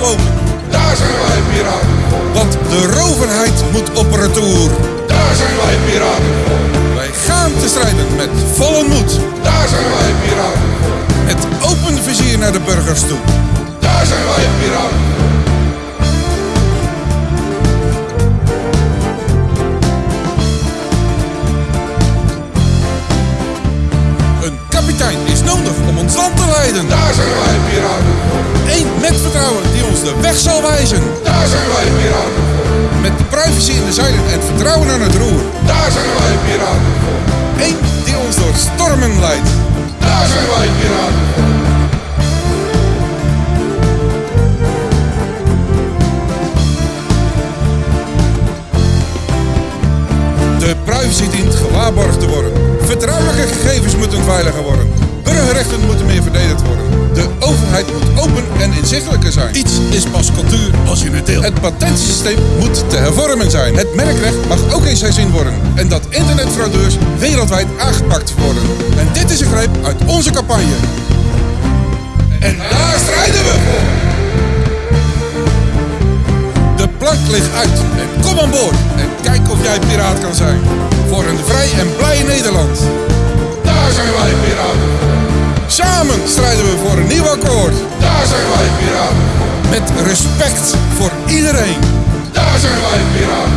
lopen. Daar zijn wij piraten voor. Want de roverheid moet op retour. Daar zijn wij piraten. Wij gaan te strijden met volle moed. Daar zijn wij piraten voor. Met open vizier naar de burgers toe. Daar zijn wij piraten. Een kapitein is nodig om ons land te leiden. Daar zijn wij piraten ons de weg zal wijzen. Daar zijn wij piraten voor. Met privacy in de zeilen en vertrouwen aan het roer. Daar zijn wij piraten voor. Eén die ons door stormen leidt. Daar zijn wij piraten voor. De privacy dient gewaarborgd te worden. Vertrouwelijke gegevens moeten veiliger worden. Burgerrechten moeten overheid moet open en inzichtelijker zijn. Iets is pas cultuur als je het. Het patentsysteem moet te hervormen zijn. Het merkrecht mag ook eens herzien worden. En dat internetfraudeurs wereldwijd aangepakt worden. En dit is een greep uit onze campagne. En daar strijden we voor. De plank ligt uit en kom aan boord. En kijk of jij piraat kan zijn. Voor een vrij en blij Nederland. Daar zijn wij piraten. Samen strijden we Daar zijn wij piraten. Met respect voor iedereen. Daar zijn wij piraten.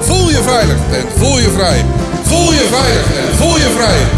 Voel je veilig en voel je vrij. Voel je veilig en voel je vrij.